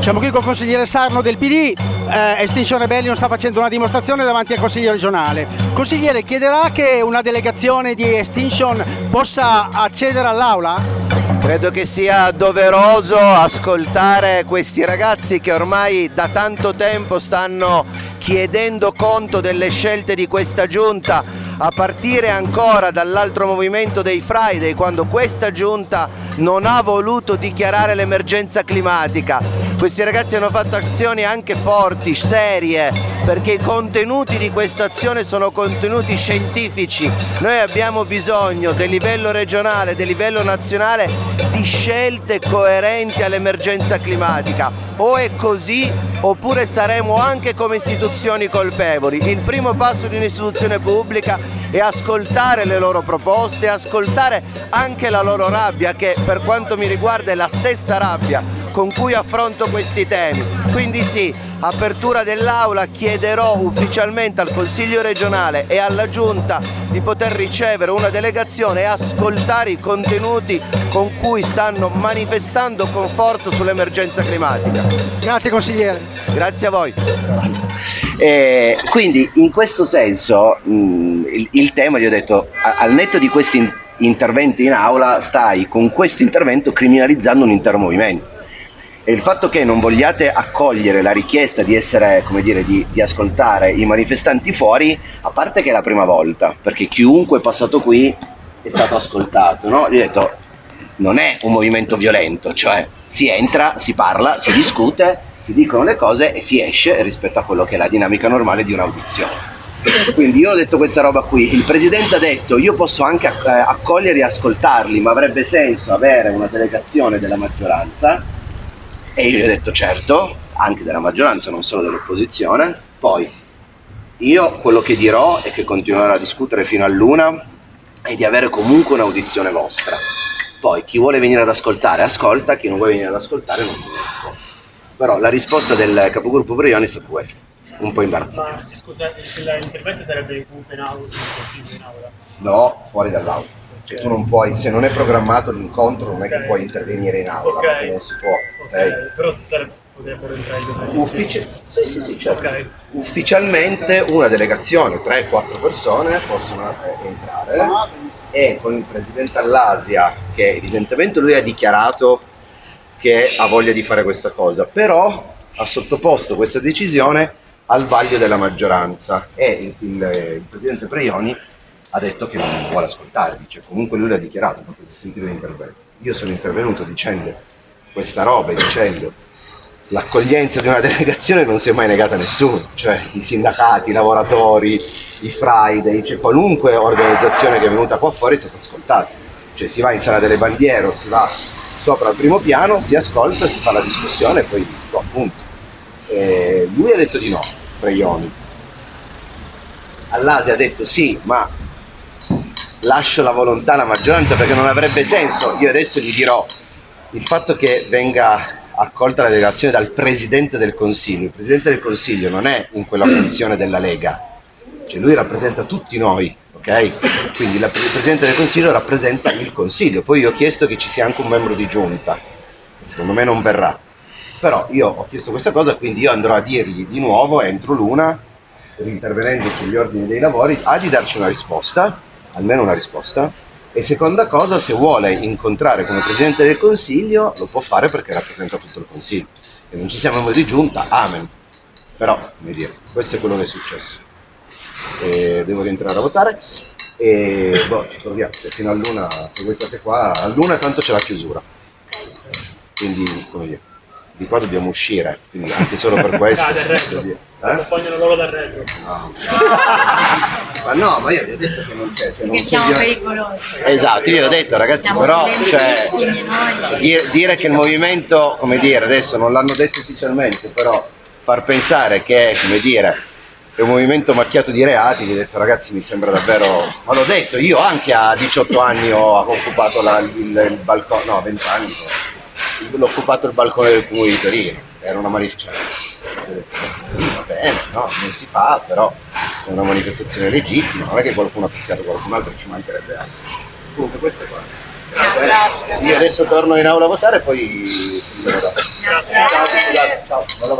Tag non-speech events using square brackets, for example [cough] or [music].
Siamo qui con il consigliere Sarno del PD, eh, Extinction Rebellion sta facendo una dimostrazione davanti al Consiglio regionale. Consigliere, chiederà che una delegazione di Extinction possa accedere all'Aula? Credo che sia doveroso ascoltare questi ragazzi che ormai da tanto tempo stanno chiedendo conto delle scelte di questa giunta a partire ancora dall'altro movimento dei Friday quando questa giunta non ha voluto dichiarare l'emergenza climatica. Questi ragazzi hanno fatto azioni anche forti, serie, perché i contenuti di questa azione sono contenuti scientifici. Noi abbiamo bisogno del livello regionale, del livello nazionale di scelte coerenti all'emergenza climatica. O è così oppure saremo anche come istituzioni colpevoli. Il primo passo di un'istituzione pubblica è ascoltare le loro proposte, ascoltare anche la loro rabbia che per quanto mi riguarda è la stessa rabbia con cui affronto questi temi. Quindi sì, apertura dell'aula, chiederò ufficialmente al Consiglio regionale e alla Giunta di poter ricevere una delegazione e ascoltare i contenuti con cui stanno manifestando con forza sull'emergenza climatica. Grazie consigliere. Grazie a voi. Eh, quindi in questo senso mh, il, il, tema, gli ho detto, al netto di questi interventi in aula, stai con questo intervento criminalizzando un intero movimento e il fatto che non vogliate accogliere la richiesta di essere, come dire, di, di, ascoltare i manifestanti fuori, a parte che è la prima volta, perché chiunque è passato qui è stato ascoltato, no? Gli ho detto, non è un movimento violento, cioè si entra, si parla, si discute, si dicono le cose e si esce rispetto a quello che è la dinamica normale di un'audizione. Quindi io ho detto questa roba qui, il Presidente ha detto io posso anche eh, accogliere e ascoltarli, ma avrebbe senso avere una delegazione della maggioranza e io gli ho detto certo, anche della maggioranza, non solo dell'opposizione. Poi io quello che dirò è che continuerò a discutere fino all'una e di avere comunque un'audizione vostra. Poi chi vuole venire ad ascoltare ascolta, chi non vuole venire ad ascoltare non viene ad ascoltare. Però la risposta del capogruppo Brioni è stata questa, un po' imbarazzante. Scusate, l'intervento sarebbe comunque in aula, in aula? No, fuori dall'aula. Cioè, tu non puoi, se non è programmato l'incontro, non è che puoi intervenire in aula, okay. perché non si può. Okay. Okay. Però sarebbe, potrebbero entrare i Uffici- sì, sì, sì, certo. Ufficialmente una delegazione, 3-4 persone possono eh, entrare ah, e con il presidente all'Asia, che evidentemente lui ha dichiarato che ha voglia di fare questa cosa, però ha sottoposto questa decisione al vaglio della maggioranza e il, il, il presidente Preioni ha detto che non vuole ascoltare, dice comunque lui l'ha dichiarato, potete sentire l'intervento. Io sono intervenuto dicendo questa roba, dicendo l'accoglienza di una [laughs] delegazione non si è mai negata a nessuno, cioè i sindacati, i lavoratori, i Friday, cioè qualunque organizzazione che è venuta qua fuori è stata ascoltata, cioè si va in sala delle bandiere o si va sopra al primo piano, si ascolta, si fa la discussione e poi no, appunto. E lui ha detto di no, Preioni. All'Asia ha detto sì, ma lascio la volontà alla maggioranza perché non avrebbe senso. Io adesso gli dirò il fatto che venga accolta la delegazione dal Presidente del Consiglio. Il Presidente del Consiglio non è in quella funzione della Lega, cioè lui rappresenta tutti noi, ok? Quindi la, il Presidente del Consiglio rappresenta il Consiglio. Poi io ho chiesto che ci sia anche un membro di giunta, secondo me non verrà. Però io ho chiesto questa cosa, quindi io andrò a dirgli di nuovo entro l'una, intervenendo sugli ordini dei lavori, a di darci una risposta almeno una risposta. E seconda cosa, se vuole incontrare come Presidente del Consiglio, lo può fare perché rappresenta tutto il Consiglio. E non ci siamo noi di giunta, amen. Però, come dire, questo è quello che è successo. E devo rientrare a votare e boh, ci proviamo, fino all'una, se voi state qua, all'una tanto c'è la chiusura. Quindi, come dire, di qua dobbiamo uscire, quindi anche solo per [laughs] questo. No, eh? Vogliono loro dal retro. No. [laughs] ma no, ma io vi ho detto che non c'è. Cioè non siamo pericolosi. Esatto, io ho detto ragazzi, siamo però cioè, dire, dire che il movimento, come dire, adesso non l'hanno detto ufficialmente, però far pensare che, come dire, è un movimento macchiato di reati, vi ho detto ragazzi mi sembra davvero, ma l'ho detto, io anche a 18 anni ho occupato la, il, il balcone, no 20 anni, l'ho occupato il balcone del comune di Torino, era una manifestazione sì, va bene, no, non si fa, però è una manifestazione legittima, non è che qualcuno ha picchiato qualcun altro ci mancherebbe altro. Comunque questo è qua. Grazie. Io adesso torno in aula a votare e poi dopo. Grazie. Ciao, sapere